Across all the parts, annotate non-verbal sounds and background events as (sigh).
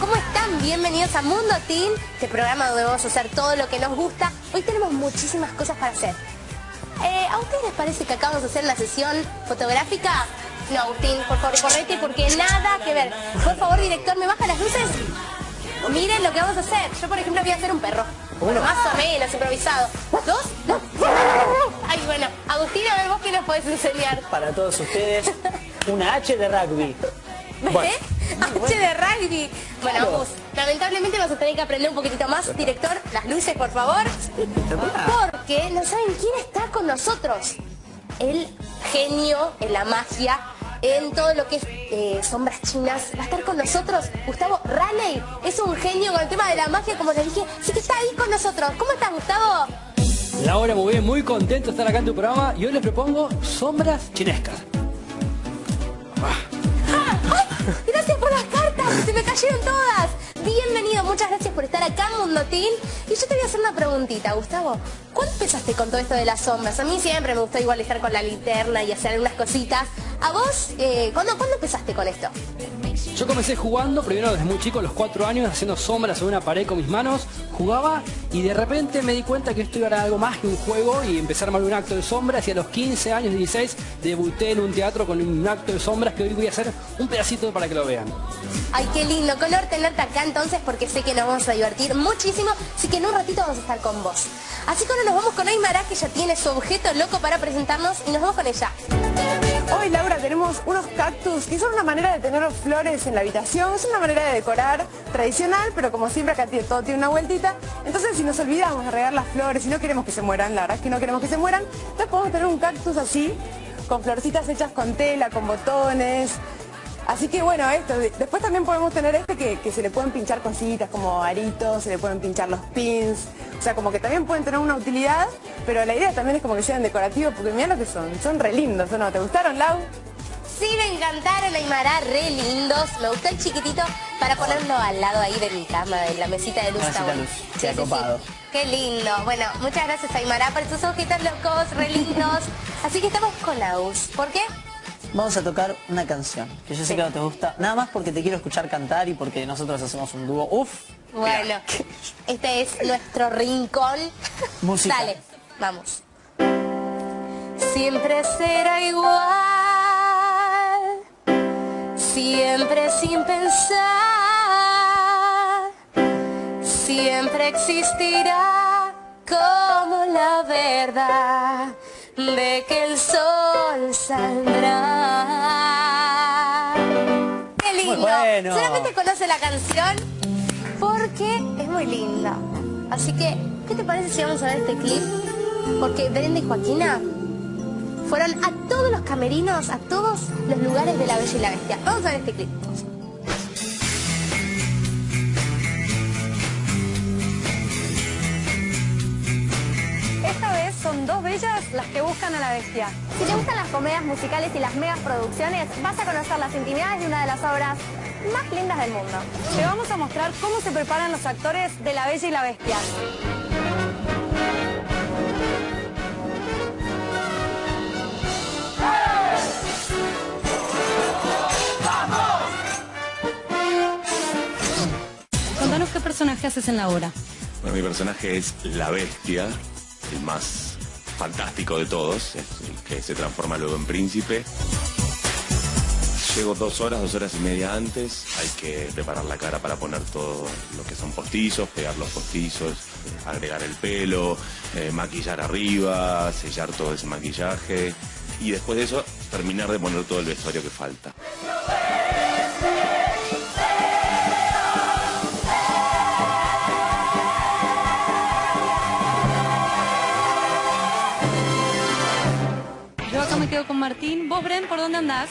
¿cómo están? Bienvenidos a Mundo Teen, este programa donde vamos a hacer todo lo que nos gusta. Hoy tenemos muchísimas cosas para hacer. Eh, ¿A ustedes les parece que acabamos de hacer la sesión fotográfica? No, Agustín, por favor, correte porque nada que ver. Por favor, director, ¿me baja las luces? Miren lo que vamos a hacer. Yo, por ejemplo, voy a hacer un perro. Bueno, más o menos, improvisado. ¿Dos? Ay, bueno. Agustín, a ver, vos qué nos podés enseñar. Para todos ustedes, una H de rugby. ¿Eh? H de rugby. Bueno, vamos. Lamentablemente vamos a tener que aprender un poquitito más. Director, las luces, por favor. Porque no saben quién está con nosotros. El genio en la magia, en todo lo que es eh, sombras chinas. Va a estar con nosotros Gustavo Raleigh. Es un genio con el tema de la magia, como les dije. Así que está ahí con nosotros. ¿Cómo estás, Gustavo? Laura, muy bien, muy contento de estar acá en tu programa y hoy les propongo sombras chinescas. Gracias por las cartas, se me cayeron todas. Bienvenido, muchas gracias por estar acá Mundotín. Y yo te voy a hacer una preguntita, Gustavo. ¿Cuándo empezaste con todo esto de las sombras? A mí siempre me gustó igual estar con la linterna y hacer algunas cositas. ¿A vos, eh, ¿cuándo, ¿cuándo empezaste con esto? Yo comencé jugando, primero desde muy chico, a los cuatro años, haciendo sombras sobre una pared con mis manos, jugaba y de repente me di cuenta que esto era algo más que un juego y empecé a armar un acto de sombras y a los 15 años, 16, debuté en un teatro con un acto de sombras que hoy voy a hacer un pedacito para que lo vean. Ay, qué lindo, color tenerte acá entonces porque sé que nos vamos a divertir muchísimo, así que en un ratito vamos a estar con vos. Así que ahora nos vamos con Aymara que ya tiene su objeto loco para presentarnos y nos vamos con ella. Hoy, Laura, tenemos unos cactus que son una manera de tener flores en la habitación. Es una manera de decorar tradicional, pero como siempre acá todo tiene una vueltita. Entonces, si nos olvidamos de regar las flores y no queremos que se mueran, la verdad es que no queremos que se mueran, entonces podemos tener un cactus así, con florcitas hechas con tela, con botones, Así que bueno, esto. Después también podemos tener este que, se le pueden pinchar cositas como aritos, se le pueden pinchar los pins. O sea, como que también pueden tener una utilidad, pero la idea también es como que sean decorativos, porque mira lo que son. Son re lindos, ¿o no? ¿Te gustaron, Lau? Sí, me encantaron, Aymara, re lindos. Me gustó el chiquitito para ponerlo al lado ahí de mi cama, de la mesita de luz. Mesita luz, sí, Qué lindo. Bueno, muchas gracias, Aymara, por tus ojitos locos, re lindos. Así que estamos con Laus. ¿Por qué? Vamos a tocar una canción, que yo sé que no te gusta, nada más porque te quiero escuchar cantar y porque nosotros hacemos un dúo. Uf. Bueno, este es nuestro rincón. Música. Dale, vamos. Siempre será igual, siempre sin pensar, siempre existirá como la verdad de que el sol saldrá. ¡Qué lindo! Solamente conoce la canción porque es muy linda. Así que, ¿qué te parece si vamos a ver este clip? Porque Brenda y Joaquina fueron a todos los camerinos, a todos los lugares de La Bella y la Bestia. Vamos a ver este clip. Son dos bellas las que buscan a la bestia. Si te gustan las comedias musicales y las megas producciones, vas a conocer las intimidades de una de las obras más lindas del mundo. Te vamos a mostrar cómo se preparan los actores de La Bella y la Bestia. Contanos qué personaje haces en la obra. Bueno, mi personaje es la bestia, el más fantástico de todos, que se transforma luego en príncipe. Llego dos horas, dos horas y media antes, hay que preparar la cara para poner todo lo que son postizos, pegar los postizos, agregar el pelo, eh, maquillar arriba, sellar todo ese maquillaje y después de eso terminar de poner todo el vestuario que falta. Con Martín. ¿Vos, Bren, por dónde andás?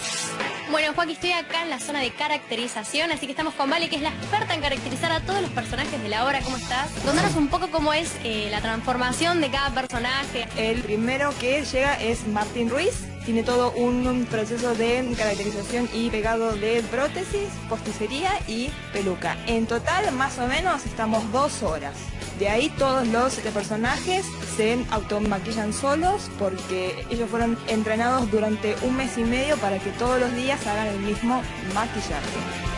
Bueno, Joaquín, estoy acá en la zona de caracterización, así que estamos con Vale, que es la experta en caracterizar a todos los personajes de la obra. ¿Cómo estás? Contanos un poco cómo es eh, la transformación de cada personaje. El primero que llega es Martín Ruiz. Tiene todo un proceso de caracterización y pegado de prótesis, posticería y peluca. En total, más o menos, estamos dos horas. De ahí todos los personajes se automaquillan solos porque ellos fueron entrenados durante un mes y medio para que todos los días hagan el mismo maquillaje.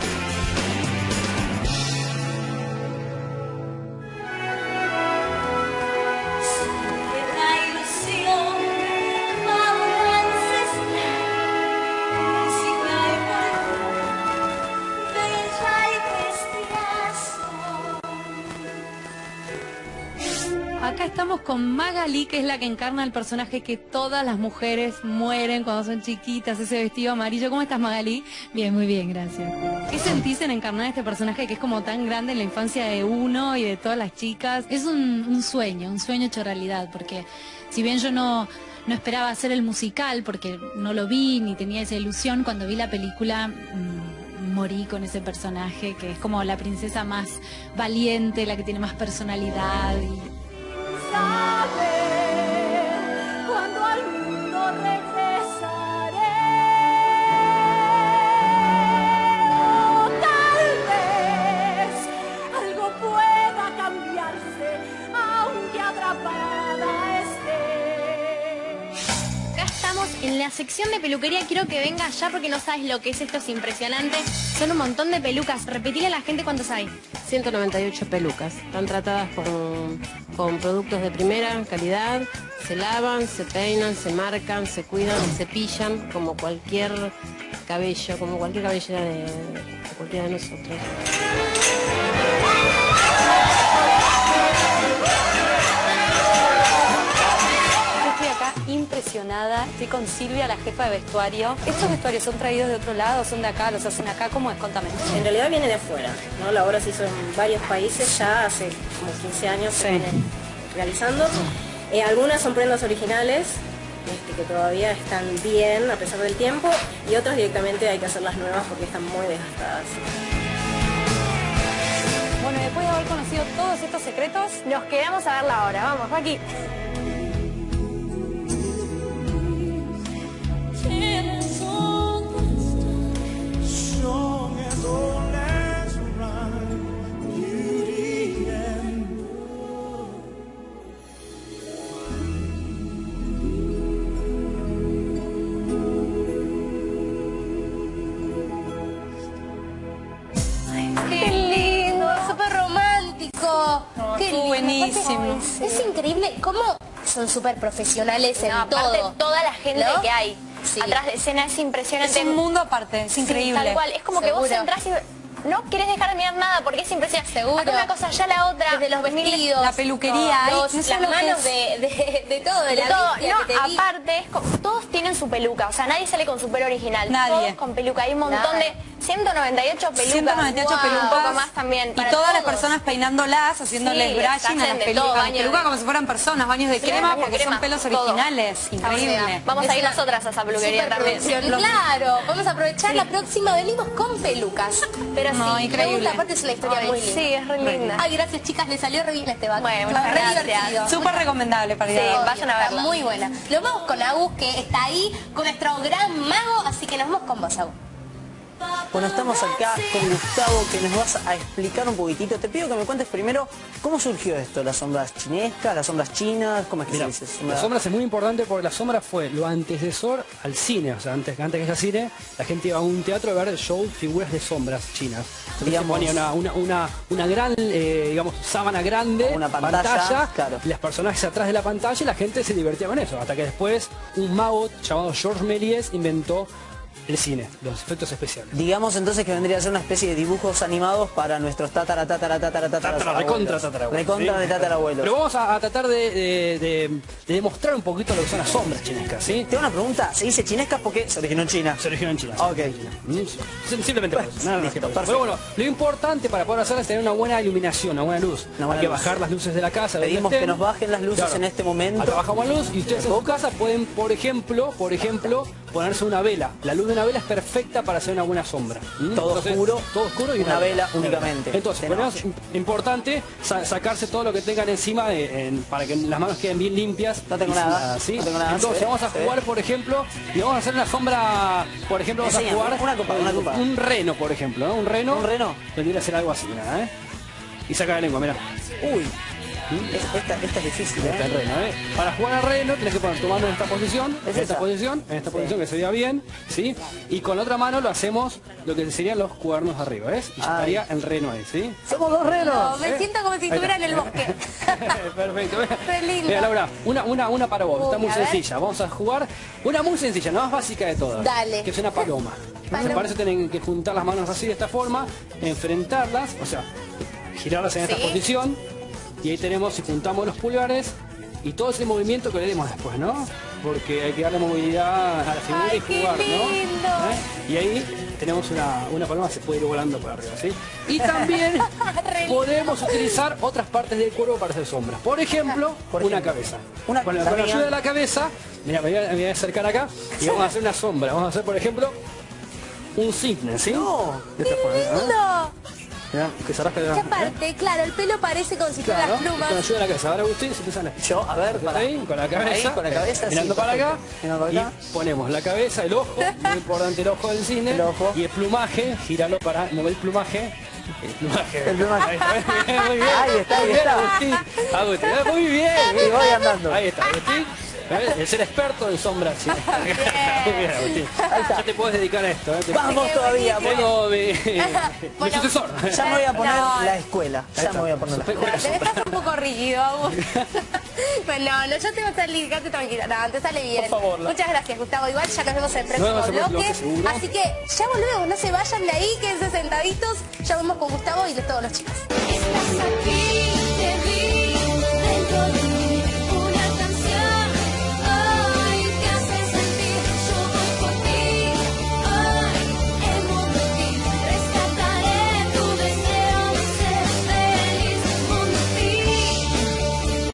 Estamos con Magali, que es la que encarna el personaje que todas las mujeres mueren cuando son chiquitas, ese vestido amarillo. ¿Cómo estás, Magali? Bien, muy bien, gracias. ¿Qué sentís en encarnar este personaje que es como tan grande en la infancia de uno y de todas las chicas? Es un, sueño, un sueño hecho realidad, porque si bien yo no, no esperaba hacer el musical, porque no lo vi ni tenía esa ilusión, cuando vi la película... mm, morí con ese personaje que es como la princesa más valiente, la que tiene más personalidad y en la sección de peluquería. Quiero que venga ya porque no sabes lo que es esto, es impresionante. Son un montón de pelucas. Repetile a la gente cuántos hay. 198 pelucas. Están tratadas con, productos de primera calidad. Se lavan, se peinan, se marcan, se cuidan, se cepillan como cualquier cabello, como cualquier cabellera de cualquiera de nosotros. Impresionada, estoy con Silvia, la jefa de vestuario. ¿Estos vestuarios son traídos de otro lado, son de acá, los hacen acá? ¿Cómo es? Contame. En realidad viene de afuera, ¿no? La obra se hizo en varios países ya hace como 15 años se viene realizando. Eh, algunas son prendas originales, este, que todavía están bien a pesar del tiempo, y otras directamente hay que hacerlas nuevas porque están muy desgastadas. Bueno, después de haber conocido todos estos secretos, Nos quedamos a verla ahora. Vamos, Joaquín. Buenísimo. Es increíble cómo son súper profesionales en No, aparte todo. toda la gente ¿No? que hay Sí. atrás de escena es impresionante. Es un mundo aparte, es Sí, increíble. tal cual, es como que vos entras y no querés dejar de mirar nada porque es impresionante. Seguro. Acá una cosa, allá la otra. Desde los vestidos, La peluquería, los- no las sé que manos es. de, de, de todo, de, De la todo, no, que te vi. aparte, es co- todos tienen su peluca, o sea, nadie sale con su pelo original. Nadie. Todos con peluca, hay un montón Nada. de 198 pelucas. 198 Wow. pelucas. Un poco más también. Y todas las personas peinándolas, haciéndoles Sí, brushing a las todo, pelucas de- como si fueran personas, baños de Sí, crema, porque crema, son pelos todo. originales. Increíble. Vamos a ir nosotras a esa peluquería también. Claro, vamos a aprovechar la próxima, venimos con pelucas. Pero No, sí, increíble. me gusta, aparte es una historia Ay, muy linda. sí, es re linda. Ay, gracias chicas, le salió re bien este baño. Bueno, Re muchas gracias. divertido. Súper recomendable para ir Sí, a ver. vayan a verla. muy buena. Lo vamos con Agus, que está ahí, con nuestro gran mago, así que nos vamos con vos, Agus. Bueno, estamos acá con Gustavo, que nos vas a explicar un poquitito. Te pido que me cuentes primero cómo surgió esto, las sombras chinescas, las sombras chinas, ¿cómo es que Mira, se dice? Sombra- la sombra es muy importante porque la sombra fue lo antecesor al cine. O sea, antes, antes que haya cine, la gente iba a un teatro a ver show, figuras de sombras chinas. Entonces Digamos- se ponía una, una, una, una gran, eh, digamos, sábana grande, Una pantalla, claro. y las personas atrás de la pantalla y la gente se divertía con eso. Hasta que después un mago llamado Georges Méliès inventó el cine, los efectos especiales. Digamos entonces que vendría a ser una especie de dibujos animados para nuestros tatara, tatara, tatara, tatara, Tatara, recontra tatarabuelos. Recontra ¿sí? de tatarabuelos. Pero vamos a, a tratar de, de- de- de demostrar un poquito lo que son las sombras chinescas, ¿sí? Tengo una pregunta, se dice chinescas porque se originó en China. Se originó en China. Ok. Mm, sim- Simplemente por eso, nada más Listo, que por eso. Pero bueno, lo importante para poder hacerlo es tener una buena iluminación, una buena luz. Una buena Hay que luz. bajar las luces de la casa. Pedimos que nos bajen las luces en este momento. Bajamos la luz y ustedes en su casa pueden, por ejemplo, por ejemplo, ponerse una vela. La luz de una vela es perfecta para hacer una buena sombra. ¿Mm? Todo oscuro, todo oscuro y una vela únicamente, Entonces, ponemos- importante sa- sacarse todo lo que tengan encima de- en- para que las manos queden bien limpias. No tengo nada, ¿sí? no tengo nada, Entonces, vamos a jugar, por ejemplo, y vamos a hacer una sombra, por ejemplo, vamos a jugar una copa, una copa. un reno, por ejemplo, ¿no? Un reno. ¿Un reno? Tendría que ser algo así, ¿eh? Y saca la lengua, mira. Uy, es- esta, esta es difícil, ¿eh? reno, ¿eh? Para jugar al reno tenés que poner tu mano en esta posición, ¿Es en esta esa? posición, en esta posición que se vea bien, ¿sí? Y con la otra mano lo hacemos lo que serían los cuernos arriba, ¿ves? Y estaría el reno ahí, ¿sí? Somos dos renos. No, me ¿eh? siento como si estuviera en el bosque. (laughs) Perfecto. Lindo. Mira, Laura, una, una, una para vos, Uy, está muy a sencilla. Vamos a jugar una muy sencilla, la más básica de todas. Dale. Que es una paloma. Paloma. Para eso tienen que juntar las manos así de esta forma, enfrentarlas, o sea, girarlas en Sí. esta posición. Y ahí tenemos, si juntamos los pulgares, y todo ese movimiento que le demos después, ¿no? Porque hay que darle movilidad a la figura Ay, y jugar, ¿no? ¿Eh? Y ahí tenemos una, una paloma que se puede ir volando por arriba, ¿sí? Y (laughs) también podemos utilizar otras partes del cuerpo para hacer sombras. Por ejemplo, Por una cabeza. Una- con, la, con la también- ayuda de la cabeza, mira, me voy, a, me voy a acercar acá y vamos a hacer una sombra. Vamos a hacer, por ejemplo, un cisne, ¿sí? No. De esta forma, ¿eh? Mirá, que se rasca de ¿Qué aparte? Claro, el pelo parece con si Claro, las plumas. con ayuda de la cabeza. Ahora Agustín se te sale. Yo, a ver, para. Ahí, con la cabeza, Ahí, con la cabeza, mirando sí, para acá. Mirando para acá. y ponemos la cabeza, el ojo, muy (laughs) importante el ojo del cine, El ojo. y el plumaje, gíralo para mover el plumaje, el plumaje, El plumaje. Ahí está. Ahí está. Agustín, Agustín, muy bien, Y voy andando. ahí está, Agustín, ¿ves? el ser experto en sombras, (laughs) sí. bien, Agustín, ya te puedes dedicar a esto, ¿eh? Te- Vamos Qué todavía. Tengo mi, mi Bueno, sucesor. Ya me voy a poner No. la escuela. Ya me voy a poner la escuela. Estás un poco rígido. (laughs) Bueno, no, yo te voy a salir, quédate tranquila. No, te sale bien. Por favor, la- Muchas gracias, Gustavo. Igual ya nos vemos en el próximo vemos el próximo bloque. bloque. Así que ya volvemos, no se vayan de ahí, quédense sentaditos. Ya vamos con Gustavo y de todos los chicos. Estás aquí